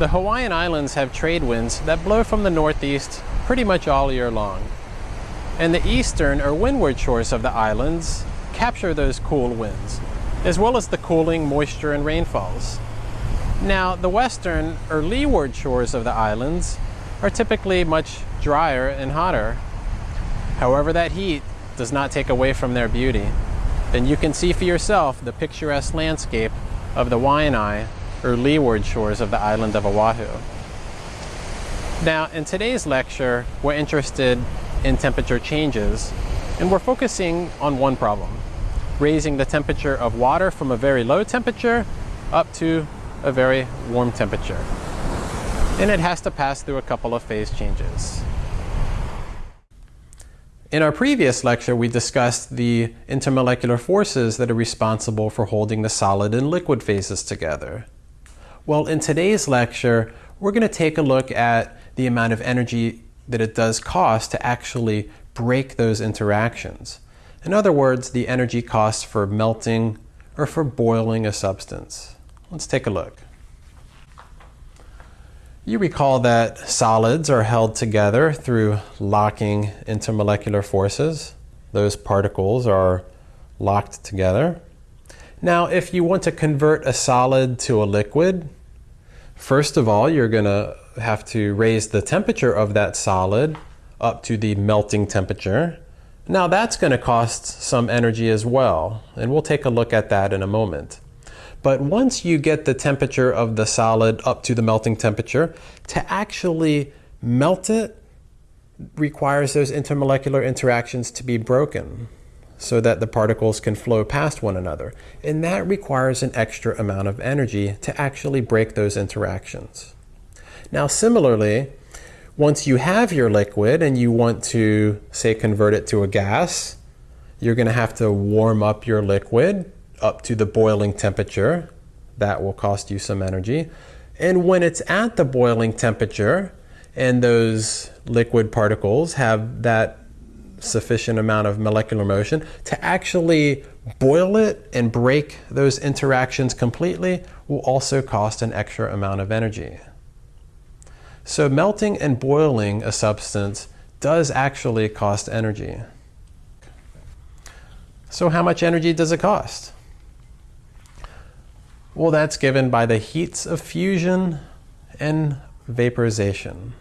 The Hawaiian Islands have trade winds that blow from the northeast pretty much all year long. And the eastern or windward shores of the islands capture those cool winds, as well as the cooling moisture and rainfalls. Now, the western or leeward shores of the islands are typically much drier and hotter. However, that heat does not take away from their beauty. And you can see for yourself the picturesque landscape of the Waianae or leeward shores of the island of Oahu. Now, in today's lecture, we're interested in temperature changes, and we're focusing on one problem, raising the temperature of water from a very low temperature up to a very warm temperature. And it has to pass through a couple of phase changes. In our previous lecture, we discussed the intermolecular forces that are responsible for holding the solid and liquid phases together. Well, in today's lecture, we're going to take a look at the amount of energy that it does cost to actually break those interactions. In other words, the energy cost for melting or for boiling a substance. Let's take a look. You recall that solids are held together through locking intermolecular forces. Those particles are locked together. Now, if you want to convert a solid to a liquid, first of all, you're going to have to raise the temperature of that solid up to the melting temperature. Now that's going to cost some energy as well, and we'll take a look at that in a moment. But once you get the temperature of the solid up to the melting temperature, to actually melt it requires those intermolecular interactions to be broken so that the particles can flow past one another. And that requires an extra amount of energy to actually break those interactions. Now similarly, once you have your liquid and you want to, say, convert it to a gas, you're going to have to warm up your liquid up to the boiling temperature. That will cost you some energy. And when it's at the boiling temperature and those liquid particles have that sufficient amount of molecular motion to actually boil it and break those interactions completely will also cost an extra amount of energy. So melting and boiling a substance does actually cost energy. So how much energy does it cost? Well, that's given by the heats of fusion and vaporization.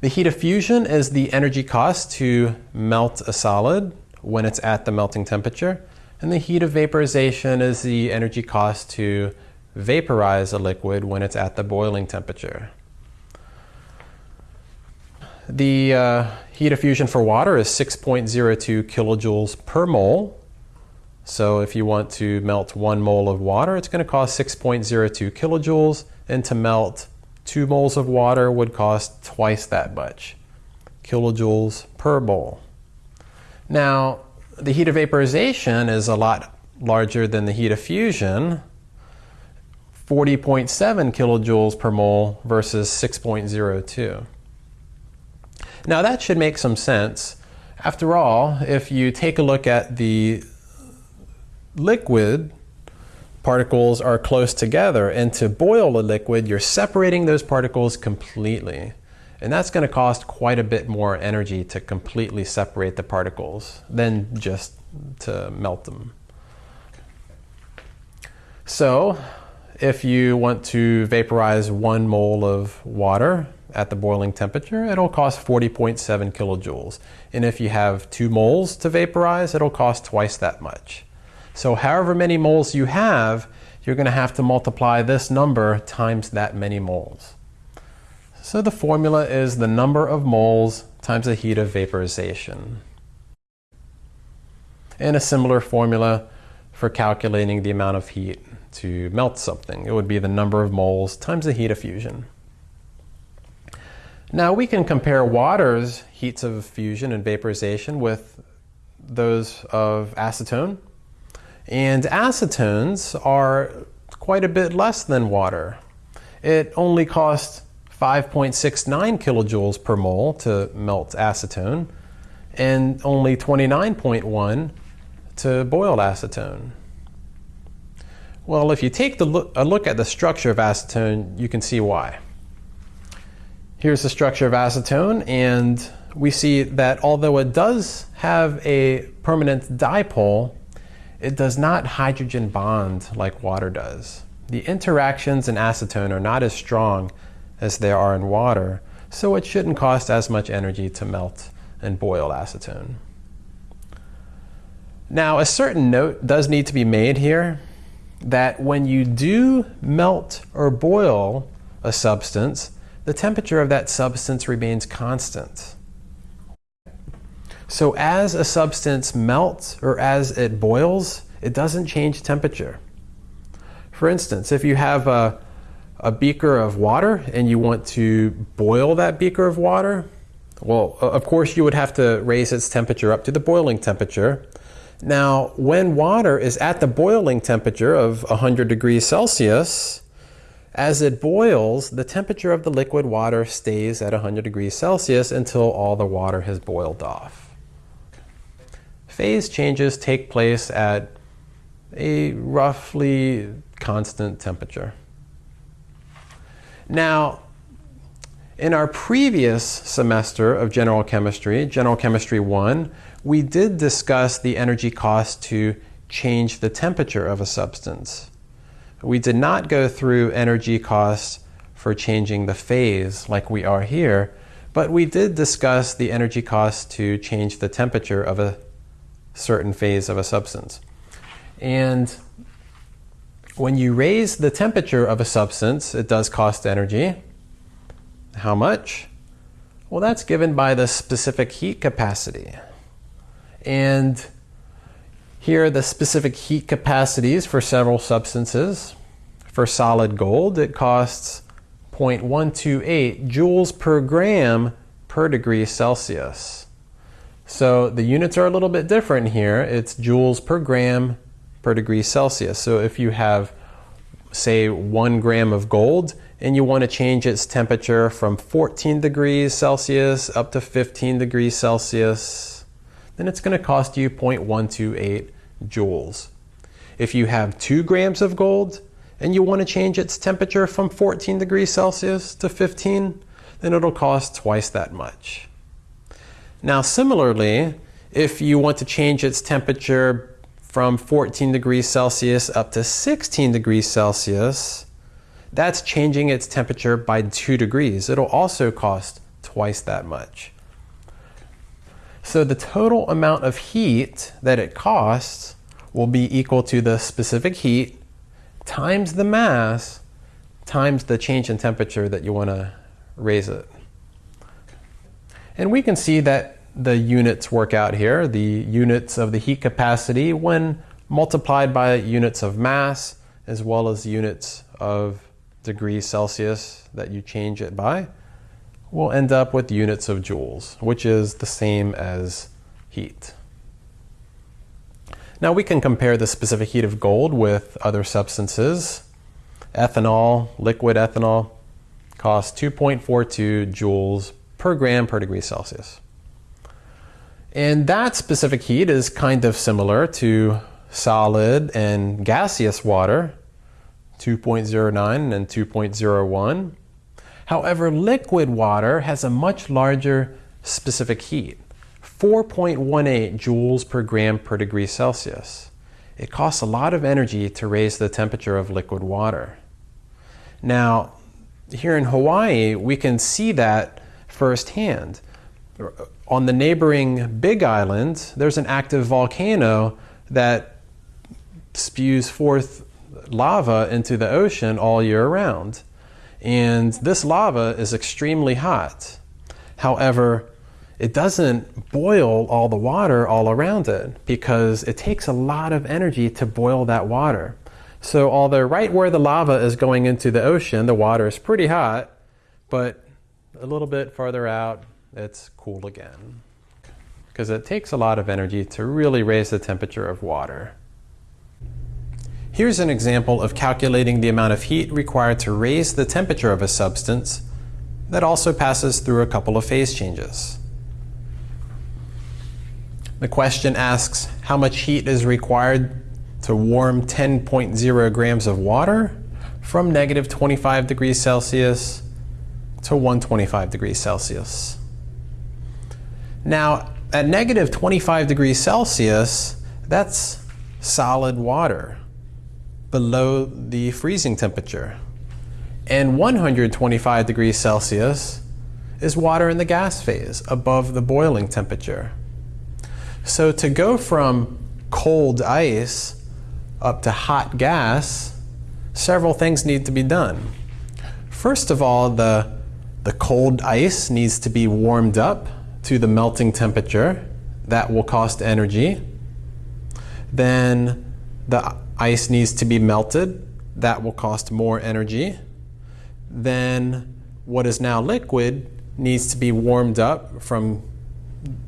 The heat of fusion is the energy cost to melt a solid when it's at the melting temperature. And the heat of vaporization is the energy cost to vaporize a liquid when it's at the boiling temperature. The uh, heat of fusion for water is 6.02 kilojoules per mole. So if you want to melt one mole of water, it's going to cost 6.02 kilojoules. And to melt 2 moles of water would cost twice that much, kilojoules per mole. Now, the heat of vaporization is a lot larger than the heat of fusion, 40.7 kilojoules per mole versus 6.02. Now that should make some sense. After all, if you take a look at the liquid particles are close together. And to boil a liquid, you're separating those particles completely. And that's going to cost quite a bit more energy to completely separate the particles than just to melt them. So if you want to vaporize one mole of water at the boiling temperature, it'll cost 40.7 kilojoules. And if you have two moles to vaporize, it'll cost twice that much. So however many moles you have, you're going to have to multiply this number times that many moles. So the formula is the number of moles times the heat of vaporization. And a similar formula for calculating the amount of heat to melt something. It would be the number of moles times the heat of fusion. Now we can compare water's heats of fusion and vaporization with those of acetone and acetones are quite a bit less than water. It only costs 5.69 kilojoules per mole to melt acetone and only 29.1 to boil acetone. Well, if you take a look at the structure of acetone, you can see why. Here's the structure of acetone, and we see that although it does have a permanent dipole, it does not hydrogen bond like water does. The interactions in acetone are not as strong as they are in water, so it shouldn't cost as much energy to melt and boil acetone. Now, a certain note does need to be made here that when you do melt or boil a substance, the temperature of that substance remains constant. So as a substance melts or as it boils, it doesn't change temperature. For instance, if you have a, a beaker of water and you want to boil that beaker of water, well, of course you would have to raise its temperature up to the boiling temperature. Now, when water is at the boiling temperature of 100 degrees Celsius, as it boils, the temperature of the liquid water stays at 100 degrees Celsius until all the water has boiled off. Phase changes take place at a roughly constant temperature. Now, in our previous semester of General Chemistry, General Chemistry 1, we did discuss the energy cost to change the temperature of a substance. We did not go through energy costs for changing the phase like we are here, but we did discuss the energy cost to change the temperature of a certain phase of a substance. And when you raise the temperature of a substance, it does cost energy. How much? Well, that's given by the specific heat capacity. And here are the specific heat capacities for several substances. For solid gold, it costs 0.128 joules per gram per degree Celsius. So the units are a little bit different here. It's joules per gram per degree Celsius. So if you have, say, one gram of gold and you want to change its temperature from 14 degrees Celsius up to 15 degrees Celsius, then it's going to cost you 0.128 joules. If you have two grams of gold and you want to change its temperature from 14 degrees Celsius to 15, then it'll cost twice that much. Now similarly, if you want to change its temperature from 14 degrees Celsius up to 16 degrees Celsius, that's changing its temperature by 2 degrees. It'll also cost twice that much. So the total amount of heat that it costs will be equal to the specific heat times the mass times the change in temperature that you want to raise it. And we can see that the units work out here, the units of the heat capacity when multiplied by units of mass as well as units of degrees Celsius that you change it by, we'll end up with units of joules, which is the same as heat. Now we can compare the specific heat of gold with other substances. Ethanol, liquid ethanol, costs 2.42 joules per gram per degree Celsius. And that specific heat is kind of similar to solid and gaseous water, 2.09 and 2.01. However, liquid water has a much larger specific heat, 4.18 joules per gram per degree Celsius. It costs a lot of energy to raise the temperature of liquid water. Now, here in Hawaii, we can see that firsthand on the neighboring Big Island, there's an active volcano that spews forth lava into the ocean all year round. And this lava is extremely hot. However, it doesn't boil all the water all around it because it takes a lot of energy to boil that water. So although right where the lava is going into the ocean, the water is pretty hot, but a little bit farther out, it's cool again. Because it takes a lot of energy to really raise the temperature of water. Here's an example of calculating the amount of heat required to raise the temperature of a substance that also passes through a couple of phase changes. The question asks how much heat is required to warm 10.0 grams of water from negative 25 degrees Celsius to 125 degrees Celsius. Now, at negative 25 degrees Celsius, that's solid water below the freezing temperature. And 125 degrees Celsius is water in the gas phase above the boiling temperature. So to go from cold ice up to hot gas, several things need to be done. First of all, the, the cold ice needs to be warmed up to the melting temperature. That will cost energy. Then the ice needs to be melted. That will cost more energy. Then what is now liquid needs to be warmed up from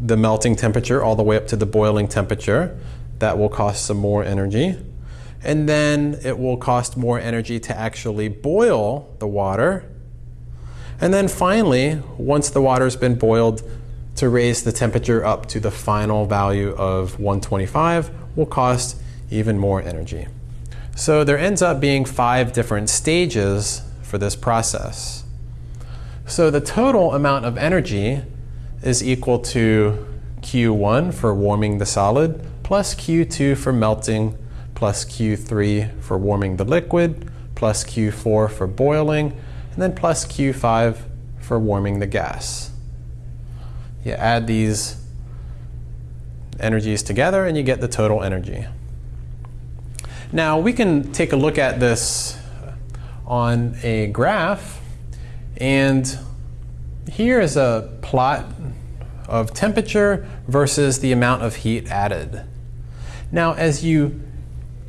the melting temperature all the way up to the boiling temperature. That will cost some more energy. And then it will cost more energy to actually boil the water. And then finally, once the water's been boiled, to raise the temperature up to the final value of 125 will cost even more energy. So there ends up being five different stages for this process. So the total amount of energy is equal to Q1 for warming the solid, plus Q2 for melting, plus Q3 for warming the liquid, plus Q4 for boiling, and then plus Q5 for warming the gas. You add these energies together and you get the total energy. Now we can take a look at this on a graph and here is a plot of temperature versus the amount of heat added. Now as you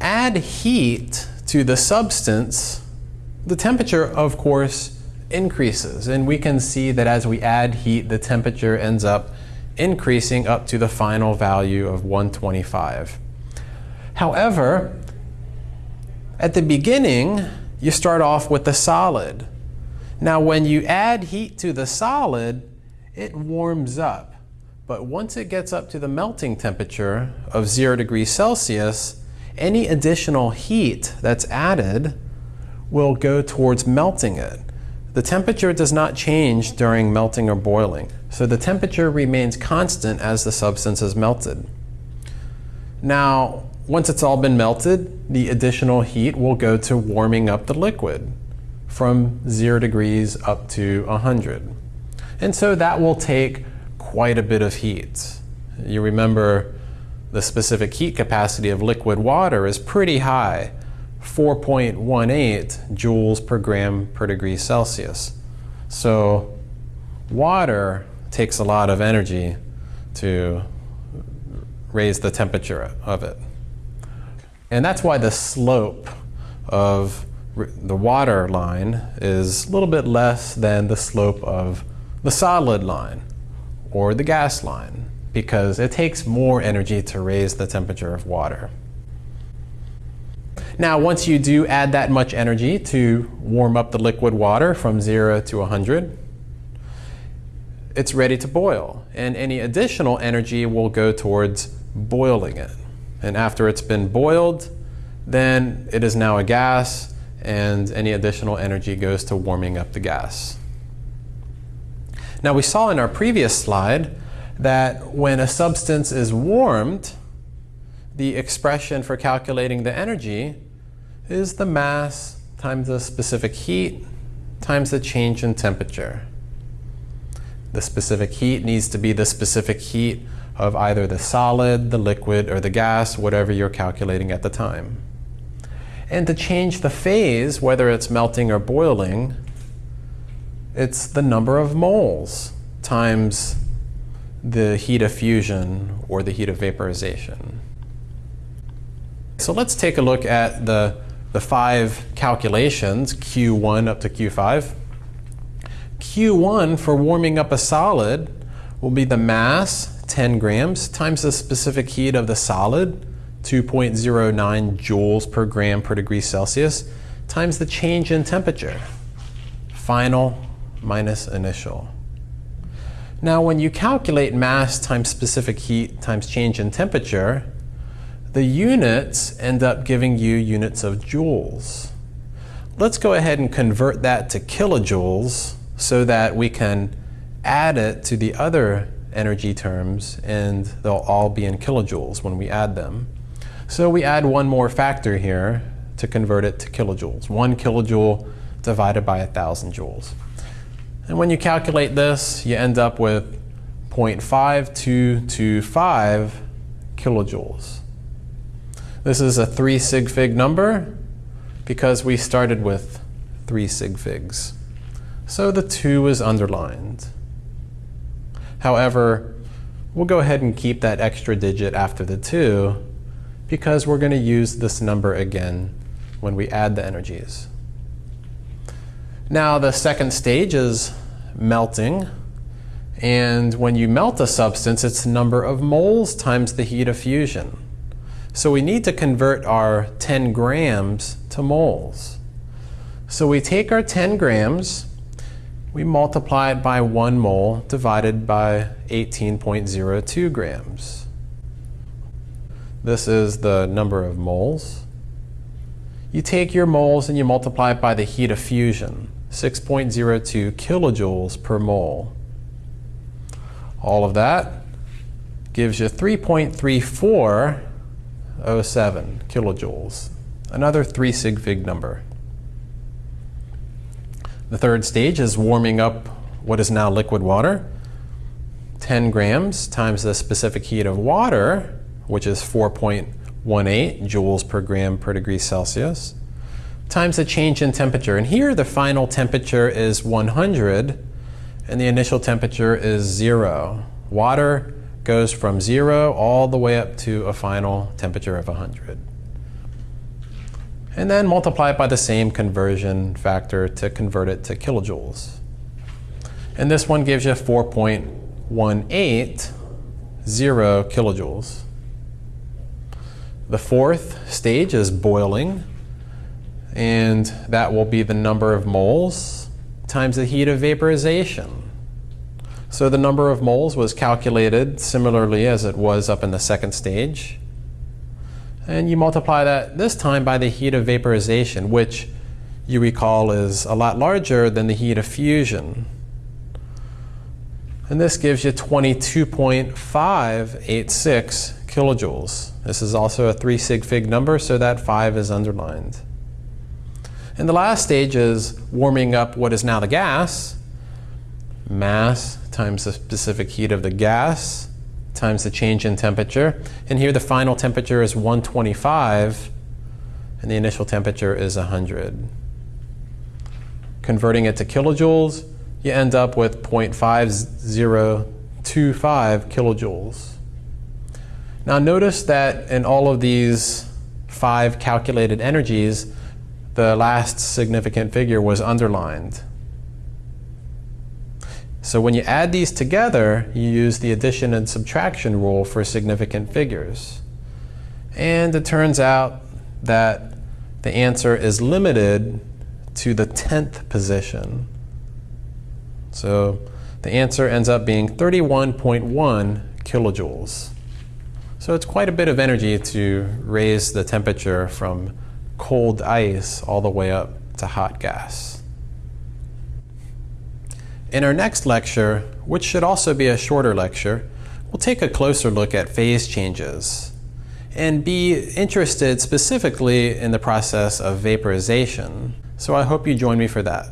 add heat to the substance, the temperature of course increases and we can see that as we add heat the temperature ends up increasing up to the final value of 125. However, at the beginning you start off with the solid. Now when you add heat to the solid, it warms up. But once it gets up to the melting temperature of 0 degrees Celsius, any additional heat that's added will go towards melting it. The temperature does not change during melting or boiling, so the temperature remains constant as the substance is melted. Now, once it's all been melted, the additional heat will go to warming up the liquid from 0 degrees up to 100. And so that will take quite a bit of heat. You remember the specific heat capacity of liquid water is pretty high, 4.18 joules per gram per degree Celsius. So water takes a lot of energy to raise the temperature of it. And that's why the slope of the water line is a little bit less than the slope of the solid line or the gas line because it takes more energy to raise the temperature of water. Now once you do add that much energy to warm up the liquid water from 0 to 100, it's ready to boil and any additional energy will go towards boiling it. And after it's been boiled, then it is now a gas and any additional energy goes to warming up the gas. Now we saw in our previous slide that when a substance is warmed, the expression for calculating the energy is the mass times the specific heat times the change in temperature. The specific heat needs to be the specific heat of either the solid, the liquid, or the gas, whatever you're calculating at the time. And to change the phase, whether it's melting or boiling, it's the number of moles times the heat of fusion or the heat of vaporization. So let's take a look at the, the five calculations, Q1 up to Q5. Q1 for warming up a solid will be the mass, 10 grams, times the specific heat of the solid, 2.09 joules per gram per degree Celsius, times the change in temperature, final minus initial. Now when you calculate mass times specific heat times change in temperature, the units end up giving you units of joules. Let's go ahead and convert that to kilojoules so that we can add it to the other energy terms and they'll all be in kilojoules when we add them. So we add one more factor here to convert it to kilojoules. One kilojoule divided by a 1,000 joules. And when you calculate this, you end up with 0.5225 kilojoules. This is a 3 sig fig number because we started with 3 sig figs. So the 2 is underlined. However, we'll go ahead and keep that extra digit after the 2 because we're going to use this number again when we add the energies. Now the second stage is melting. And when you melt a substance, it's the number of moles times the heat of fusion. So we need to convert our 10 grams to moles. So we take our 10 grams, we multiply it by 1 mole divided by 18.02 grams. This is the number of moles. You take your moles and you multiply it by the heat of fusion, 6.02 kilojoules per mole. All of that gives you 3.3407 kilojoules, another 3 sig fig number. The third stage is warming up what is now liquid water. 10 grams times the specific heat of water, which is 4.18 joules per gram per degree Celsius, times the change in temperature. And here the final temperature is 100 and the initial temperature is zero. Water goes from zero all the way up to a final temperature of 100 and then multiply it by the same conversion factor to convert it to kilojoules. And this one gives you 4.180 kilojoules. The fourth stage is boiling, and that will be the number of moles times the heat of vaporization. So the number of moles was calculated similarly as it was up in the second stage. And you multiply that this time by the heat of vaporization, which you recall is a lot larger than the heat of fusion. And this gives you 22.586 kilojoules. This is also a 3 sig fig number, so that 5 is underlined. And the last stage is warming up what is now the gas, mass times the specific heat of the gas times the change in temperature. And here the final temperature is 125 and the initial temperature is 100. Converting it to kilojoules, you end up with 0.5025 kilojoules. Now notice that in all of these five calculated energies, the last significant figure was underlined. So when you add these together, you use the addition and subtraction rule for significant figures. And it turns out that the answer is limited to the 10th position. So the answer ends up being 31.1 kilojoules. So it's quite a bit of energy to raise the temperature from cold ice all the way up to hot gas. In our next lecture, which should also be a shorter lecture, we'll take a closer look at phase changes and be interested specifically in the process of vaporization. So I hope you join me for that.